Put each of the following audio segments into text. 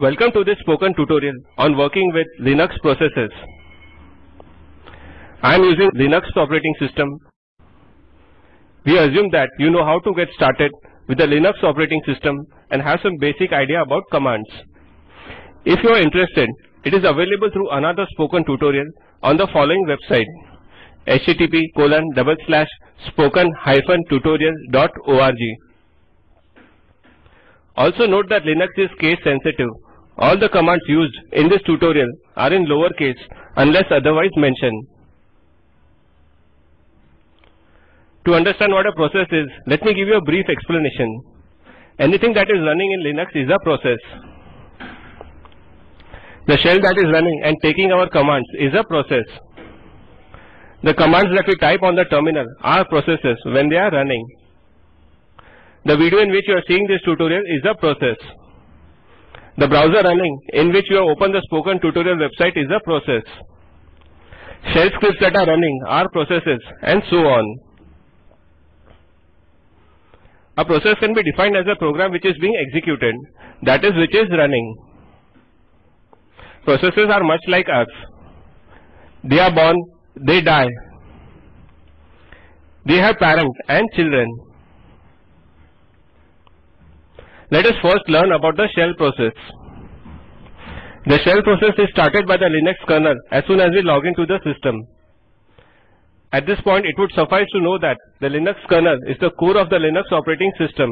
Welcome to this spoken tutorial on working with Linux processes. I am using Linux operating system. We assume that you know how to get started with the Linux operating system and have some basic idea about commands. If you are interested, it is available through another spoken tutorial on the following website http colon double slash spoken hyphen tutorial dot org. Also note that Linux is case sensitive. All the commands used in this tutorial are in lower case unless otherwise mentioned. To understand what a process is, let me give you a brief explanation. Anything that is running in Linux is a process. The shell that is running and taking our commands is a process. The commands that we type on the terminal are processes when they are running. The video in which you are seeing this tutorial is a process. The browser running in which you have opened the spoken tutorial website is a process. Shell scripts that are running are processes and so on. A process can be defined as a program which is being executed, that is which is running. Processes are much like us. They are born, they die. They have parents and children. Let us first learn about the shell process. The shell process is started by the Linux kernel as soon as we log into the system. At this point it would suffice to know that the Linux kernel is the core of the Linux operating system.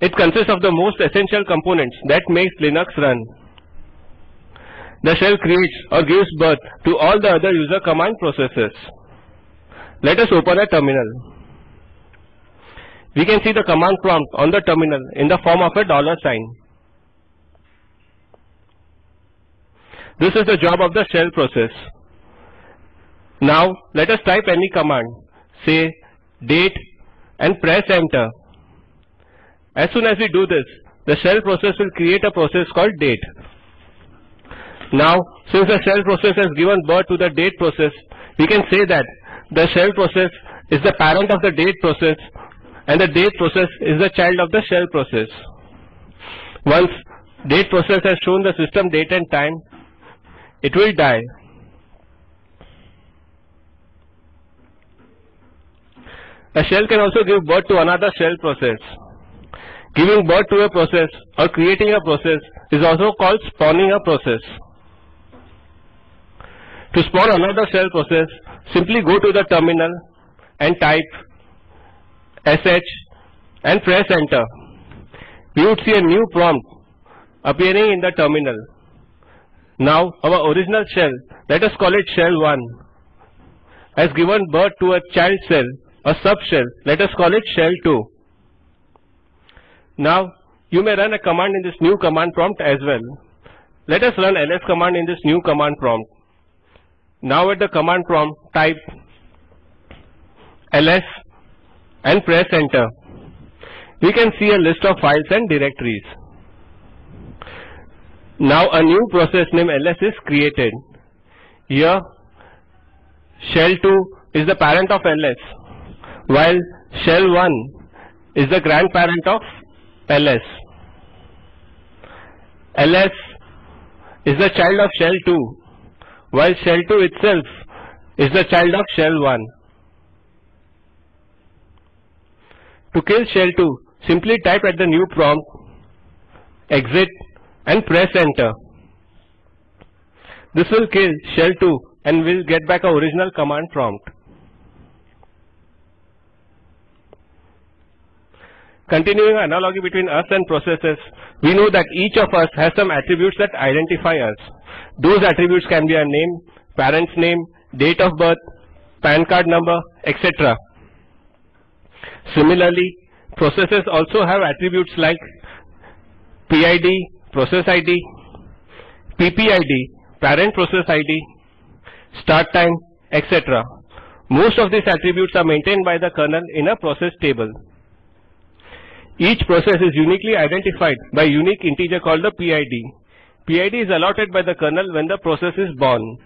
It consists of the most essential components that makes Linux run. The shell creates or gives birth to all the other user command processes. Let us open a terminal. We can see the command prompt on the terminal in the form of a dollar sign. This is the job of the shell process. Now let us type any command, say date and press enter. As soon as we do this, the shell process will create a process called date. Now since the shell process has given birth to the date process, we can say that the shell process is the parent of the date process and the date process is the child of the shell process. Once date process has shown the system date and time, it will die. A shell can also give birth to another shell process. Giving birth to a process or creating a process is also called spawning a process. To spawn another shell process, simply go to the terminal and type sh and press enter. We would see a new prompt appearing in the terminal. Now our original shell, let us call it shell 1, has given birth to a child shell, a subshell, let us call it shell 2. Now you may run a command in this new command prompt as well. Let us run ls command in this new command prompt. Now at the command prompt type ls and press enter. We can see a list of files and directories. Now a new process name ls is created. Here shell2 is the parent of ls while shell1 is the grandparent of ls. ls is the child of shell2 while shell2 itself is the child of shell1. To kill shell 2, simply type at the new prompt exit and press enter. This will kill shell 2 and will get back our original command prompt. Continuing analogy between us and processes, we know that each of us has some attributes that identify us. Those attributes can be a name, parent's name, date of birth, PAN card number, etc. Similarly, processes also have attributes like PID, process ID, PPID, parent process ID, start time, etc. Most of these attributes are maintained by the kernel in a process table. Each process is uniquely identified by a unique integer called the PID. PID is allotted by the kernel when the process is born.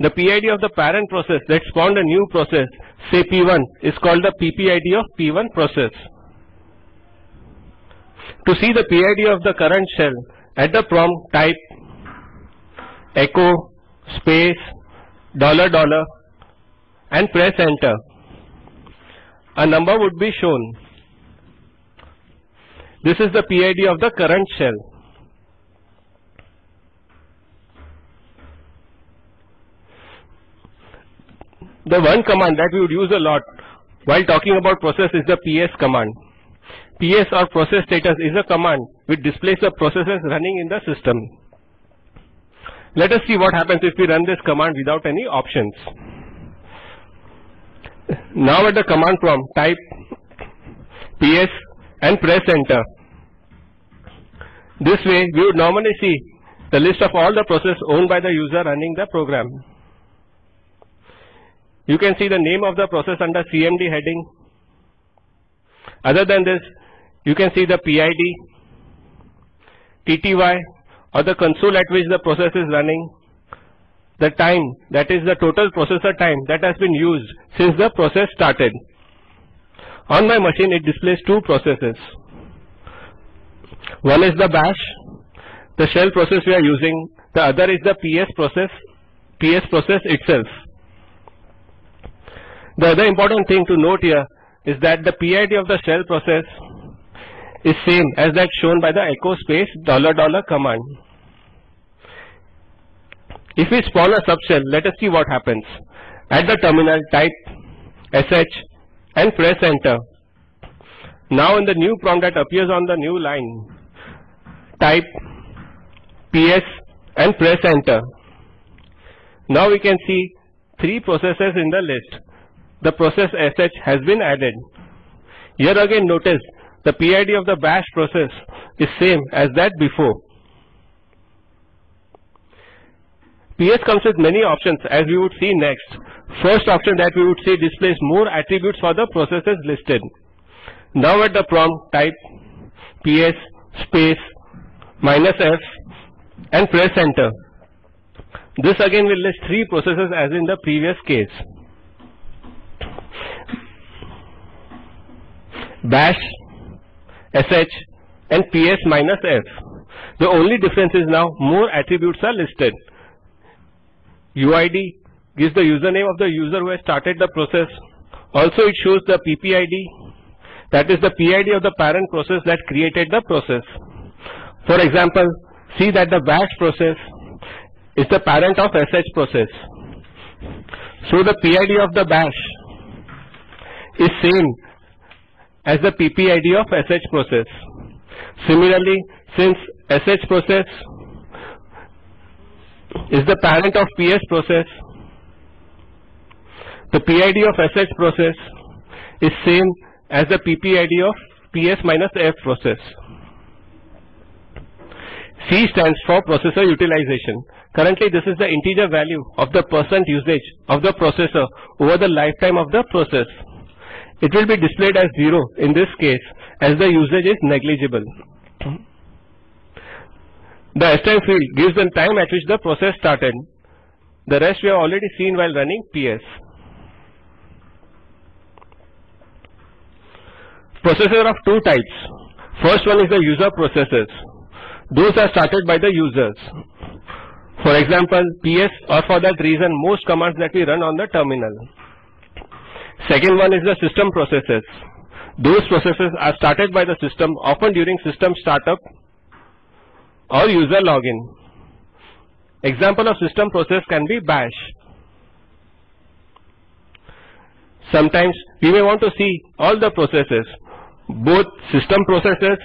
The PID of the parent process that spawned a new process, say P1, is called the PPID of P1 process. To see the PID of the current shell, at the prompt type echo space dollar dollar and press enter. A number would be shown. This is the PID of the current shell. The one command that we would use a lot while talking about process is the PS command. PS or process status is a command which displays the processes running in the system. Let us see what happens if we run this command without any options. Now at the command prompt type PS and press enter. This way we would normally see the list of all the processes owned by the user running the program. You can see the name of the process under CMD heading. Other than this, you can see the PID, TTY or the console at which the process is running, the time that is the total processor time that has been used since the process started. On my machine it displays two processes. One is the bash, the shell process we are using, the other is the PS process, PS process itself. The other important thing to note here is that the PID of the shell process is same as that shown by the echo space dollar dollar command. If we spawn a subshell, let us see what happens. At the terminal type sh and press enter. Now in the new prompt that appears on the new line, type ps and press enter. Now we can see three processes in the list. The process sh has been added. Here again notice the PID of the bash process is same as that before. PS comes with many options as we would see next. First option that we would see displays more attributes for the processes listed. Now at the prompt type PS space minus F and press enter. This again will list three processes as in the previous case. Bash, sh and ps minus f. The only difference is now more attributes are listed. UID gives the username of the user who has started the process. Also it shows the PPID that is the PID of the parent process that created the process. For example, see that the bash process is the parent of sh process. So the PID of the bash is same as the PPID of sh process. Similarly, since sh process is the parent of PS process, the PID of sh process is same as the PPID of PS minus F process. C stands for processor utilization. Currently this is the integer value of the percent usage of the processor over the lifetime of the process. It will be displayed as 0 in this case as the usage is negligible. The stime field gives the time at which the process started. The rest we have already seen while running PS. Processor of two types. First one is the user processes. Those are started by the users. For example, PS or for that reason most commands that we run on the terminal. Second one is the system processes. Those processes are started by the system often during system startup or user login. Example of system process can be bash. Sometimes we may want to see all the processes, both system processes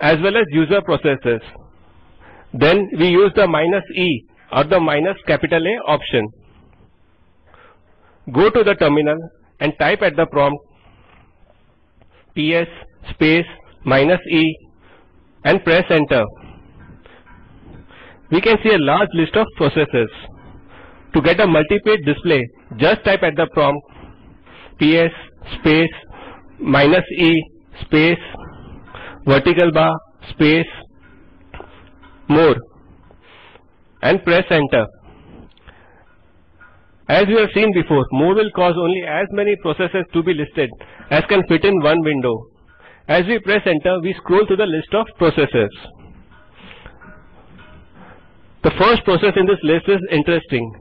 as well as user processes. Then we use the minus E or the minus capital A option. Go to the terminal and type at the prompt ps space minus e and press enter. We can see a large list of processes. To get a multi-page display, just type at the prompt ps space minus e space vertical bar space more and press enter. As we have seen before, more will cause only as many processes to be listed as can fit in one window. As we press enter, we scroll to the list of processes. The first process in this list is interesting.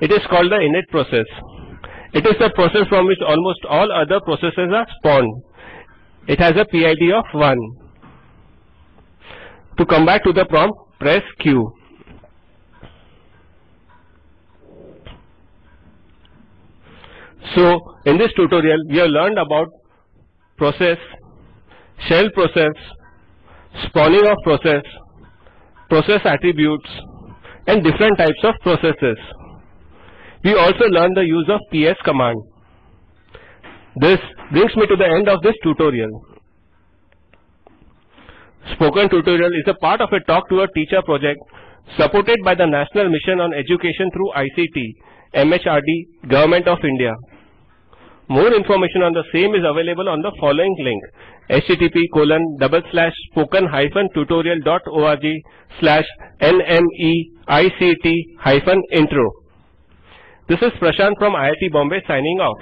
It is called the init process. It is the process from which almost all other processes are spawned. It has a PID of 1. To come back to the prompt, press Q. So, in this tutorial, we have learned about process, shell process, spawning of process, process attributes, and different types of processes. We also learned the use of ps command. This brings me to the end of this tutorial. Spoken Tutorial is a part of a Talk to a Teacher project supported by the National Mission on Education through ICT, MHRD, Government of India. More information on the same is available on the following link http colon double slash spoken hyphen tutorial dot org slash nmeict hyphen intro. This is Prashant from IIT Bombay signing off.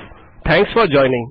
Thanks for joining.